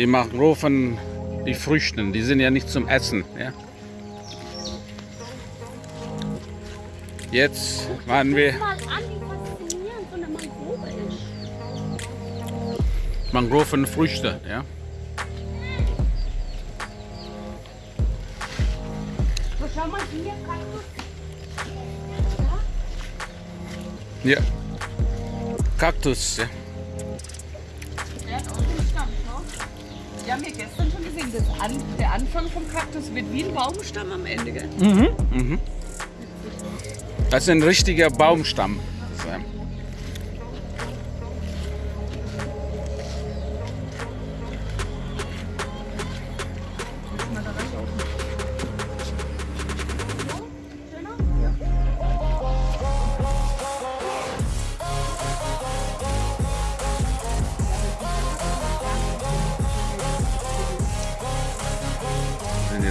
Die Mangroven, die Früchten, die sind ja nicht zum Essen. Ja? Jetzt waren wir mal an, wie faszinierend so eine Mangrove ist. Mangrovenfrüchte. Ja? Schau mal hier, Kaktus. ja. Kaktus. Ja. Wir haben ja gestern schon gesehen, das An der Anfang vom Kaktus wird wie ein Baumstamm am Ende. Gell? Mhm. Das ist ein richtiger Baumstamm. So.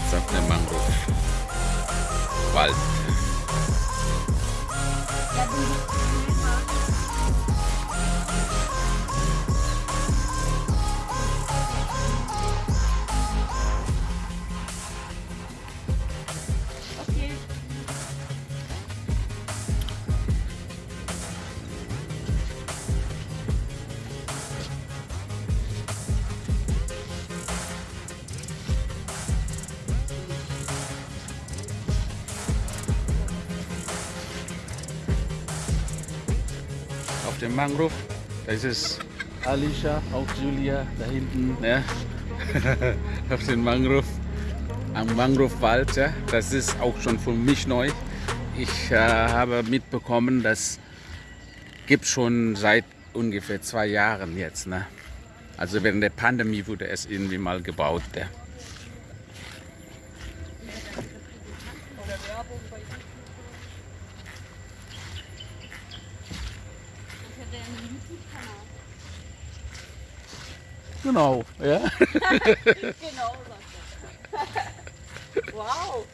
Jetzt auf dem Mangrove-Wald. Okay. Dem Mangrove. Das ist Alicia, auch Julia da hinten. Ja. auf dem Mangrove. Am Mangrovewald. Ja. Das ist auch schon für mich neu. Ich äh, habe mitbekommen, das gibt schon seit ungefähr zwei Jahren jetzt. Ne? Also während der Pandemie wurde es irgendwie mal gebaut. Ja. YouTube-Kanal. Genau, ja. Genau, wow.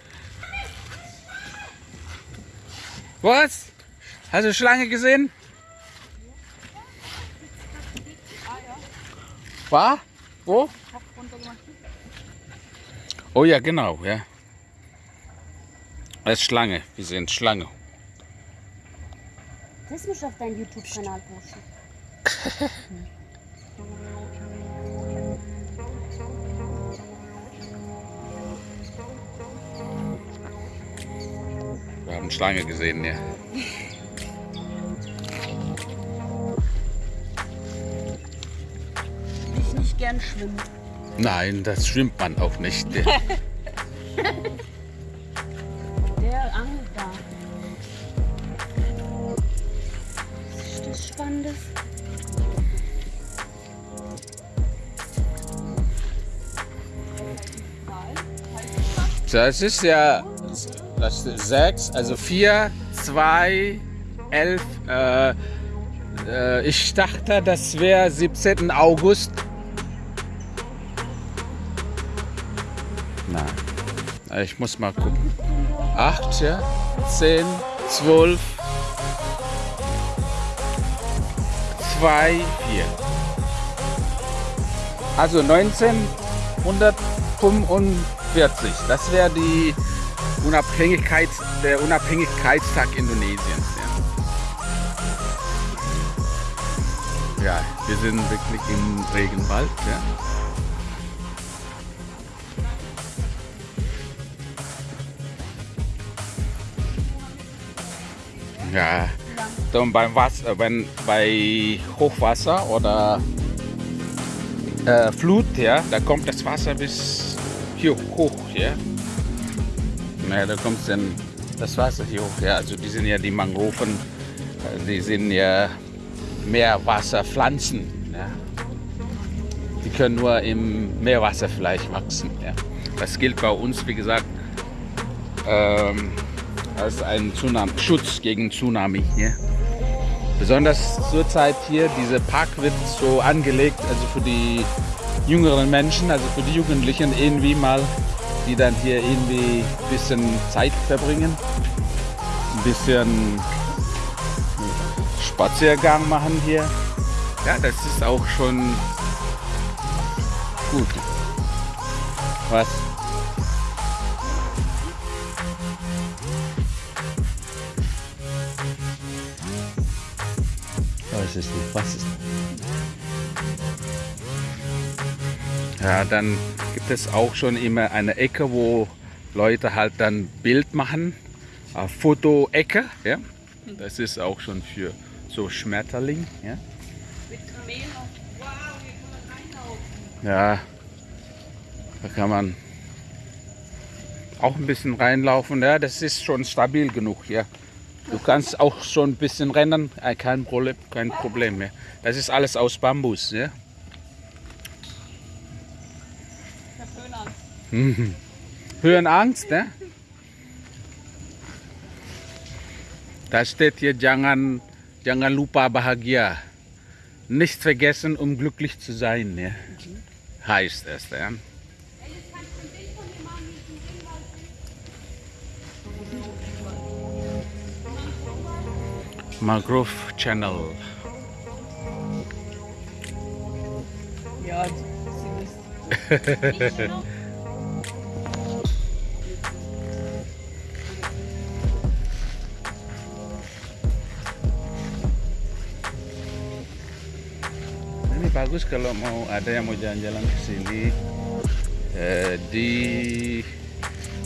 Was? Hast du Schlange gesehen? War? Wo? Oh ja, genau, ja. Ist Schlange. Wir sehen Schlange. Das musst du auf deinen YouTube-Kanal posten. Wir haben Schlange gesehen, ja. Ich nicht gern schwimmen. Nein, das schwimmt man auch nicht. Spannendes? Das ist ja das ist sechs, also vier, zwei, elf. Äh, ich dachte, das wäre 17. August. Nein, ich muss mal gucken. Acht, ja, zehn, zwölf, zwei, vier. Also 1945. Das wäre die Unabhängigkeit, der Unabhängigkeitstag Indonesiens. Ja. ja, wir sind wirklich im Regenwald. Ja. Ja, dann beim Wasser, wenn bei Hochwasser oder äh, Flut, ja, da kommt das Wasser bis hier hoch, ja. Ja, da kommt dann das Wasser hier hoch, ja. Also die sind ja die Mangroven, äh, die sind ja Meerwasserpflanzen, ja. Die können nur im Meerwasser vielleicht wachsen, ja. Das gilt bei uns, wie gesagt, ähm, als ein Tsunami, Schutz gegen Tsunami hier. Besonders zurzeit hier, dieser Park wird so angelegt, also für die jüngeren Menschen, also für die Jugendlichen irgendwie mal, die dann hier irgendwie ein bisschen Zeit verbringen, ein bisschen Spaziergang machen hier. Ja, das ist auch schon gut. Was? Weiß es nicht. Was ist Ja, dann gibt es auch schon immer eine Ecke, wo Leute halt dann Bild machen. Äh, Foto-Ecke, ja. Das ist auch schon für so Schmetterling, ja. Mit Kamel noch. Wow, hier kann man reinlaufen. Ja, da kann man auch ein bisschen reinlaufen. Ja, das ist schon stabil genug hier. Du kannst auch schon ein bisschen rennen, äh, kein Problem, kein Problem mehr. Das ist alles aus Bambus. Ja? Hab Höhenangst. Mhm. Höhenangst, ne? Da steht hier, jangan, jangan lupa bahagia. Nicht vergessen, um glücklich zu sein, ne? heißt es. Ja? Mangrove Channel. Ja. Ini bagus kalau mau ada yang mau jalan-jalan ke sini eh, di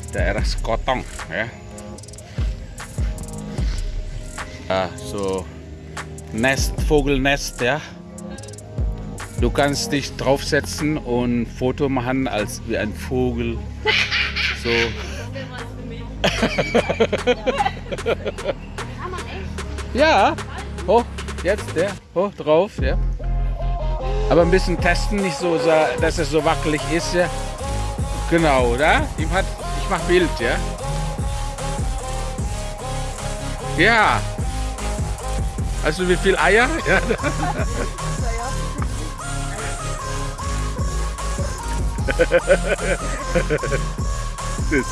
daerah Sekotong ya. Ah, so Nest, Vogelnest, ja. Du kannst dich draufsetzen und ein Foto machen als wie ein Vogel. So. Ja, hoch, jetzt der, hoch drauf, ja. Aber ein bisschen testen, nicht so, dass es so wackelig ist, ja. Genau, oder? Ich mach Bild, ja. Ja. Weißt du, wie viel Eier? Ja. Das.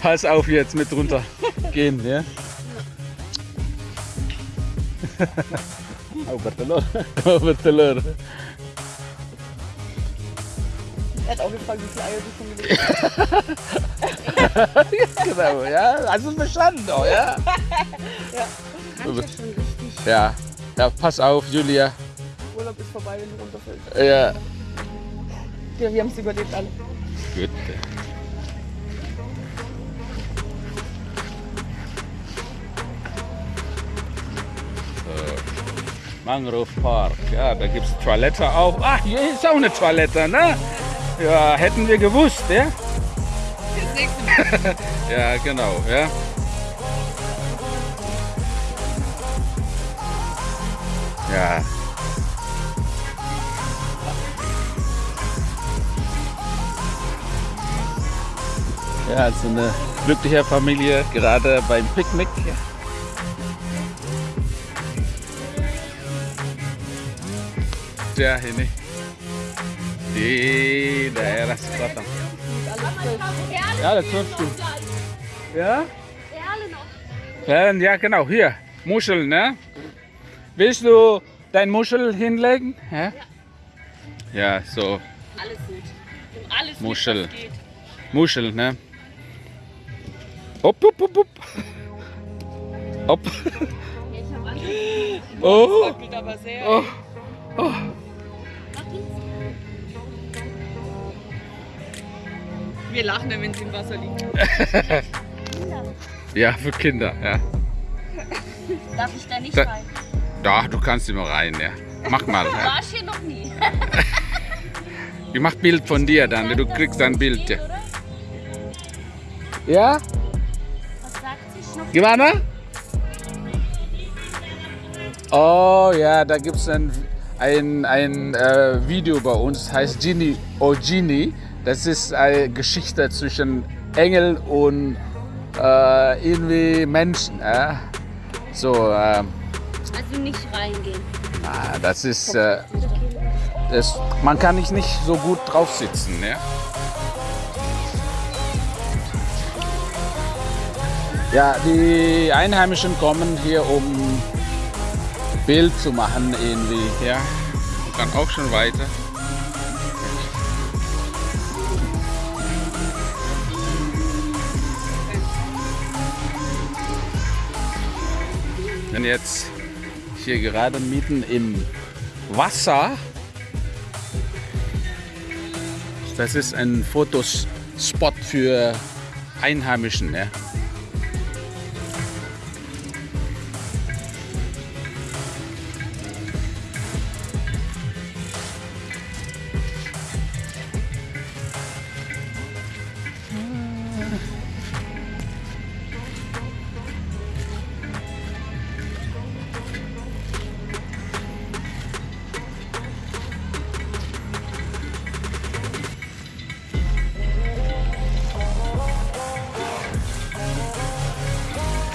Pass auf jetzt mit runter gehen, ja? Oh, bertelur. Oh, bertelur. Er hat auch gefragt, wie viele Eier du schon gelegt hast. genau, ja? Es verstanden, oh, ja? Ja, Kann ich ja schon richtig. Ja. Ja, pass auf, Julia. Urlaub ist vorbei, wenn du runterfällst. Ja. Ja, wir haben es überlebt alle. Gut. Mangrove Park, ja, da gibt es Toilette auch. Ach, hier ist auch eine Toilette, ne? Ja, hätten wir gewusst, ja? Ja, genau, ja. Ja. Ja, so eine glückliche Familie gerade beim Picknick. Ja, ini di daerah Sekotong. Ja, das wirst du. Ja? Perlen, ja genau, hier. Muscheln, ne? Willst du dein Muschel hinlegen? Ja, ja so Alles. Nimm alles Muschel. geht. Muschel, ne? Hopp, hopp, hopp, hopp. Hopp. Oh, oh, oh. Wir lachen, dann, wenn sie im Wasser liegen. Kinder. Ja, für Kinder, ja. Darf ich da nicht Da- rein? Da, du kannst immer rein, ja. Mach mal. Ja. War ich hier noch nie. Ich mach Bild von dir dann, du kriegst ein Bild. Ja? ja? Was sagt sie? Schnupp. Gimana? Oh ja, da gibt es ein, ein, ein äh, Video bei uns, heißt Genie O Genie. Das ist eine Geschichte zwischen Engel und äh, irgendwie Menschen. Äh. So, äh, Also nicht reingehen. ah, das ist, äh, das, man kann nicht, nicht so gut drauf sitzen. Ja? Ja, die Einheimischen kommen hier, um Bild zu machen irgendwie. Ja, man kann auch schon weiter. Bin jetzt hier gerade mitten im Wasser. Das ist ein Fotospot für Einheimischen. Ja.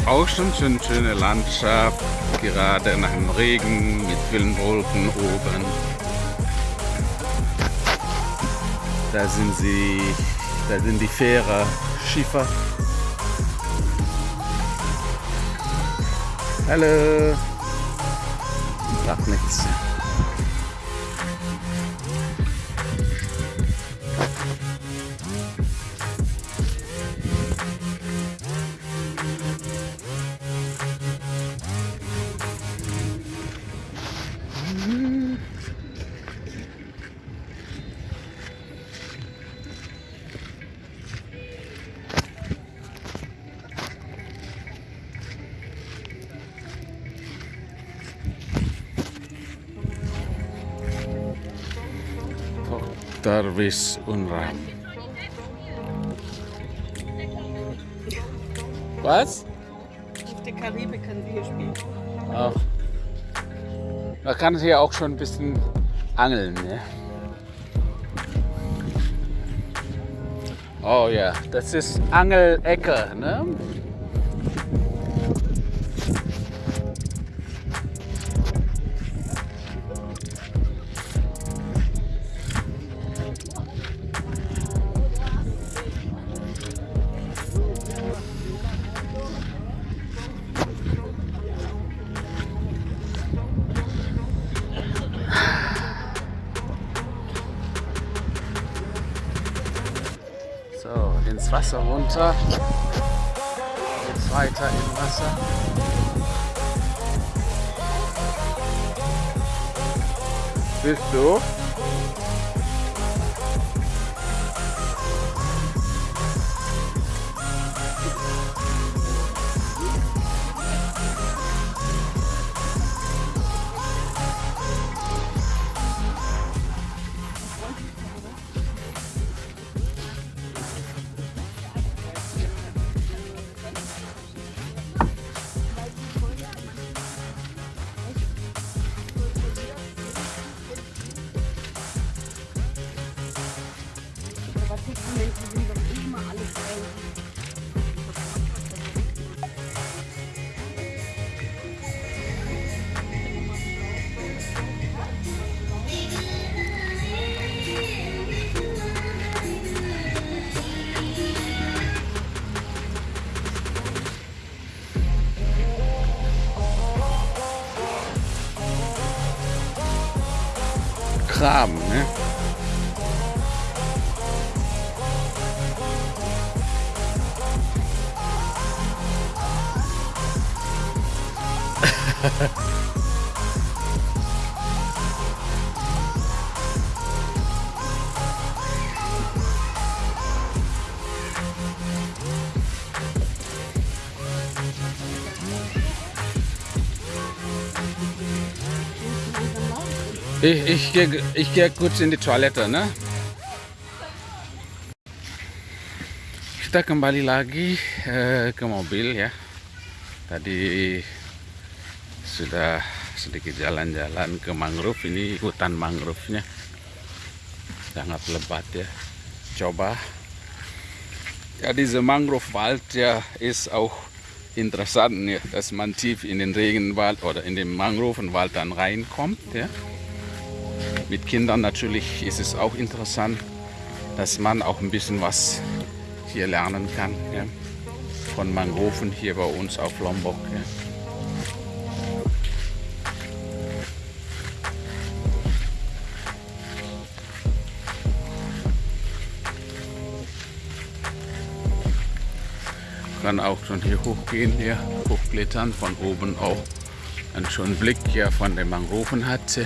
Auch schon schön schöne Landschaft, gerade nach dem Regen mit vielen Wolken oben. Da sind sie, da sind die Fähre, Schiffer. Hallo. Sagt nichts. Darwis Unram. Was? Auf der Karibik können wir hier spielen. Ach. Da kann es ja auch schon ein bisschen angeln. Ne? Oh ja, das ist Angelecke. Ne? Ins Wasser runter. Jetzt weiter im Wasser. Bist du? Kram, ne? Ich, ich gehe ich geh kurz in die Toilette, ne? Kita kembali lagi eh, ke mobil ya. Tadi sudah sedikit jalan-jalan ke mangrove. Ini hutan mangrove-nya sangat lebat ya. Coba. Ja, diese Mangrovewald ja, ist auch interessant, ja, dass man tief in den Regenwald oder in den Mangrovenwald dann reinkommt. Ja. Mit Kindern natürlich ist es auch interessant, dass man auch ein bisschen was hier lernen kann. Ja. Von Mangroven hier bei uns auf Lombok. Ja. kann auch schon hier hochgehen, hier hochklettern, von oben auch einen schönen Blick hier von den Mangroven hat.